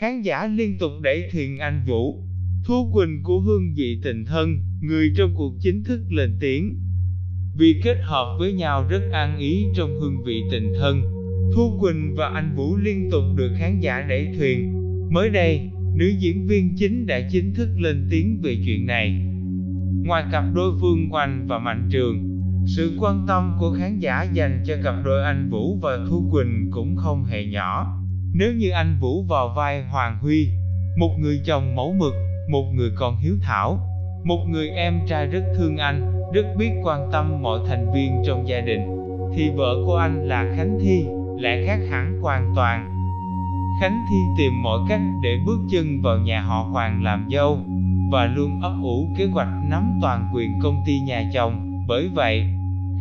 Khán giả liên tục đẩy thuyền anh Vũ. Thu Quỳnh của hương vị tình thân, người trong cuộc chính thức lên tiếng. Vì kết hợp với nhau rất an ý trong hương vị tình thân, Thu Quỳnh và anh Vũ liên tục được khán giả đẩy thuyền. Mới đây, nữ diễn viên chính đã chính thức lên tiếng về chuyện này. Ngoài cặp đôi Phương Oanh và Mạnh Trường, sự quan tâm của khán giả dành cho cặp đôi anh Vũ và Thu Quỳnh cũng không hề nhỏ. Nếu như anh Vũ vào vai Hoàng Huy, một người chồng mẫu mực, một người con hiếu thảo, một người em trai rất thương anh, rất biết quan tâm mọi thành viên trong gia đình, thì vợ của anh là Khánh Thi, lại khác hẳn hoàn toàn. Khánh Thi tìm mọi cách để bước chân vào nhà họ Hoàng làm dâu, và luôn ấp ủ kế hoạch nắm toàn quyền công ty nhà chồng. Bởi vậy,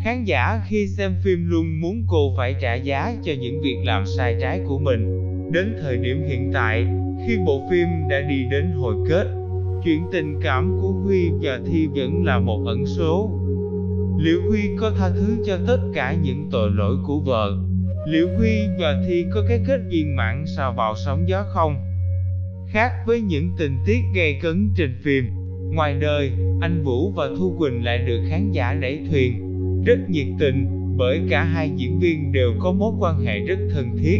khán giả khi xem phim luôn muốn cô phải trả giá cho những việc làm sai trái của mình. Đến thời điểm hiện tại, khi bộ phim đã đi đến hồi kết, chuyện tình cảm của Huy và Thi vẫn là một ẩn số. Liệu Huy có tha thứ cho tất cả những tội lỗi của vợ? Liệu Huy và Thi có cái kết viên mãn sao vào sóng gió không? Khác với những tình tiết gây cấn trên phim, ngoài đời, anh Vũ và Thu Quỳnh lại được khán giả đẩy thuyền, rất nhiệt tình, bởi cả hai diễn viên đều có mối quan hệ rất thân thiết,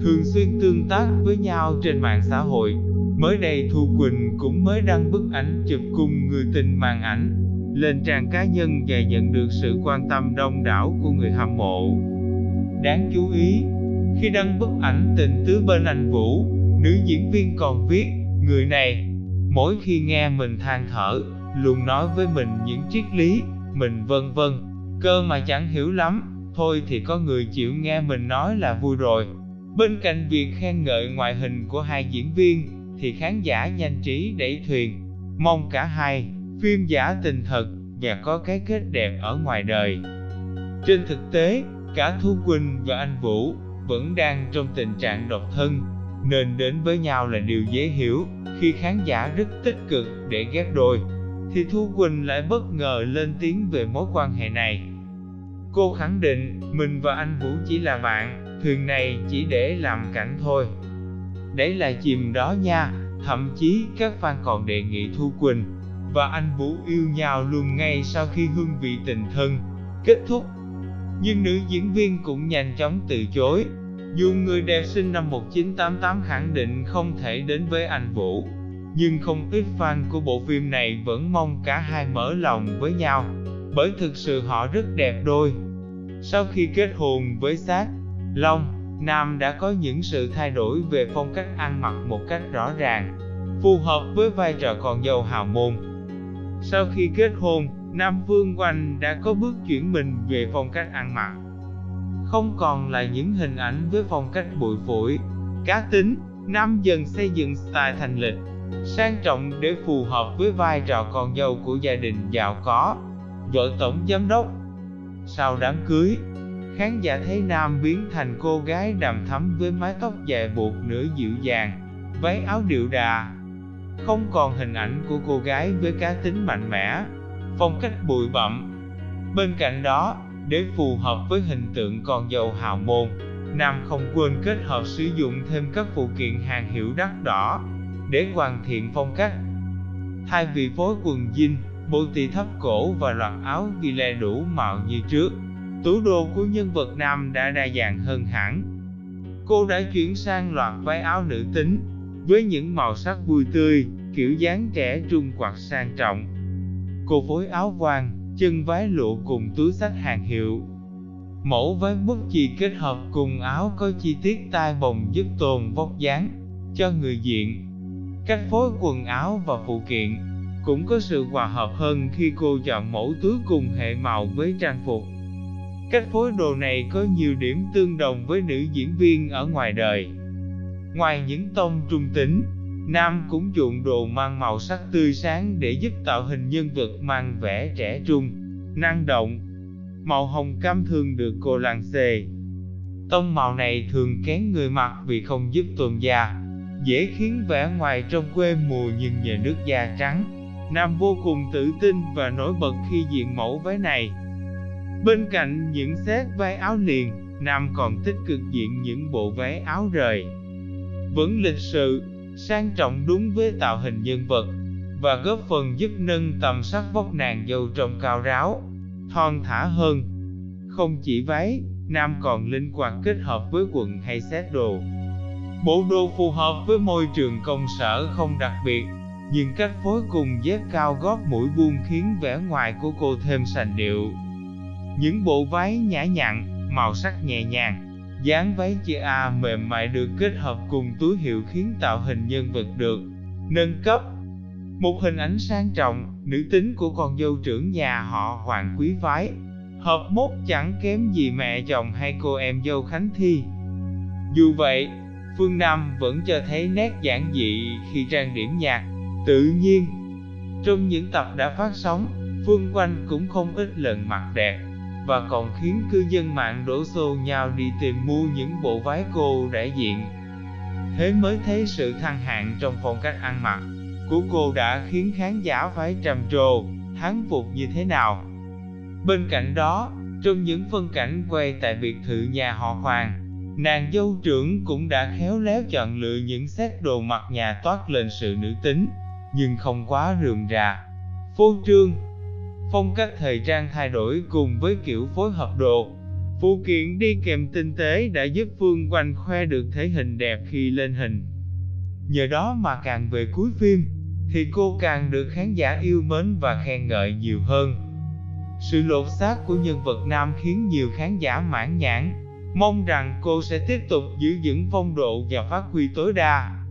thường xuyên tương tác với nhau trên mạng xã hội. Mới đây Thu Quỳnh cũng mới đăng bức ảnh chụp cùng người tình màn ảnh lên trang cá nhân và nhận được sự quan tâm đông đảo của người hâm mộ. Đáng chú ý, khi đăng bức ảnh tình tứ bên anh Vũ, nữ diễn viên còn viết, người này, mỗi khi nghe mình than thở, luôn nói với mình những triết lý, mình vân vân, cơ mà chẳng hiểu lắm, thôi thì có người chịu nghe mình nói là vui rồi. Bên cạnh việc khen ngợi ngoại hình của hai diễn viên, thì khán giả nhanh trí đẩy thuyền, mong cả hai, phim giả tình thật, và có cái kết đẹp ở ngoài đời. Trên thực tế, cả Thu Quỳnh và anh Vũ vẫn đang trong tình trạng độc thân, nên đến với nhau là điều dễ hiểu, khi khán giả rất tích cực để ghép đôi, thì Thu Quỳnh lại bất ngờ lên tiếng về mối quan hệ này. Cô khẳng định, mình và anh Vũ chỉ là bạn, thuyền này chỉ để làm cảnh thôi. Đấy là chìm đó nha, thậm chí các fan còn đề nghị Thu Quỳnh và anh Vũ yêu nhau luôn ngay sau khi hương vị tình thân kết thúc. Nhưng nữ diễn viên cũng nhanh chóng từ chối. Dù người đẹp sinh năm 1988 khẳng định không thể đến với anh Vũ, nhưng không ít fan của bộ phim này vẫn mong cả hai mở lòng với nhau, bởi thực sự họ rất đẹp đôi. Sau khi kết hôn với Sát, Long, Nam đã có những sự thay đổi về phong cách ăn mặc một cách rõ ràng, phù hợp với vai trò con dâu hào môn. Sau khi kết hôn, Nam Vương Oanh đã có bước chuyển mình về phong cách ăn mặc. Không còn là những hình ảnh với phong cách bụi phổi, cá tính, Nam dần xây dựng style thành lịch, sang trọng để phù hợp với vai trò con dâu của gia đình giàu có, vợ tổng giám đốc. Sau đám cưới, khán giả thấy Nam biến thành cô gái đầm thắm với mái tóc dài buộc nửa dịu dàng, váy áo điệu đà, không còn hình ảnh của cô gái với cá tính mạnh mẽ, phong cách bụi bặm. Bên cạnh đó, để phù hợp với hình tượng con dâu hào môn, Nam không quên kết hợp sử dụng thêm các phụ kiện hàng hiệu đắt đỏ để hoàn thiện phong cách. Thay vì phối quần jean, bộ tì thấp cổ và loạt áo ghi lê đủ màu như trước, tủ đồ của nhân vật nam đã đa dạng hơn hẳn. Cô đã chuyển sang loạt váy áo nữ tính, với những màu sắc vui tươi, kiểu dáng trẻ trung quạt sang trọng. Cô phối áo vàng, chân váy lụa cùng túi sách hàng hiệu. Mẫu váy bút chì kết hợp cùng áo có chi tiết tai bồng giúp tồn vóc dáng cho người diện. Cách phối quần áo và phụ kiện cũng có sự hòa hợp hơn khi cô chọn mẫu túi cùng hệ màu với trang phục. Cách phối đồ này có nhiều điểm tương đồng với nữ diễn viên ở ngoài đời. Ngoài những tông trung tính, Nam cũng chuộng đồ mang màu sắc tươi sáng để giúp tạo hình nhân vật mang vẻ trẻ trung, năng động. Màu hồng cam thường được cô làng xề. Tông màu này thường kén người mặc vì không giúp tôn da, dễ khiến vẻ ngoài trong quê mùa nhưng nhờ nước da trắng. Nam vô cùng tự tin và nổi bật khi diện mẫu váy này. Bên cạnh những set váy áo liền, Nam còn tích cực diện những bộ váy áo rời. Vẫn lịch sự, sang trọng đúng với tạo hình nhân vật, và góp phần giúp nâng tầm sắc vóc nàng dâu trông cao ráo, thon thả hơn. Không chỉ váy, nam còn linh hoạt kết hợp với quần hay set đồ. Bộ đồ phù hợp với môi trường công sở không đặc biệt, nhưng cách phối cùng dép cao gót mũi buông khiến vẻ ngoài của cô thêm sành điệu. Những bộ váy nhã nhặn, màu sắc nhẹ nhàng, dáng váy chia A mềm mại được kết hợp cùng túi hiệu khiến tạo hình nhân vật được nâng cấp. Một hình ảnh sang trọng, nữ tính của con dâu trưởng nhà họ Hoàng quý phái, hợp mốt chẳng kém gì mẹ chồng hay cô em dâu Khánh Thi. Dù vậy, Phương Nam vẫn cho thấy nét giản dị khi trang điểm nhạc, tự nhiên. Trong những tập đã phát sóng, Phương Quanh cũng không ít lần mặc đẹp, và còn khiến cư dân mạng đổ xô nhau đi tìm mua những bộ váy cô đại diện. Thế mới thấy sự thăng hạng trong phong cách ăn mặc của cô đã khiến khán giả phải trầm trồ, thán phục như thế nào. Bên cạnh đó, trong những phân cảnh quay tại biệt thự nhà họ Hoàng, nàng dâu trưởng cũng đã khéo léo chọn lựa những set đồ mặc nhà toát lên sự nữ tính, nhưng không quá rườm rà, phô trương. Phong cách thời trang thay đổi cùng với kiểu phối hợp đồ, phụ kiện đi kèm tinh tế đã giúp Phương Quanh khoe được thể hình đẹp khi lên hình. Nhờ đó mà càng về cuối phim, thì cô càng được khán giả yêu mến và khen ngợi nhiều hơn. Sự lột xác của nhân vật nam khiến nhiều khán giả mãn nhãn, mong rằng cô sẽ tiếp tục giữ vững phong độ và phát huy tối đa.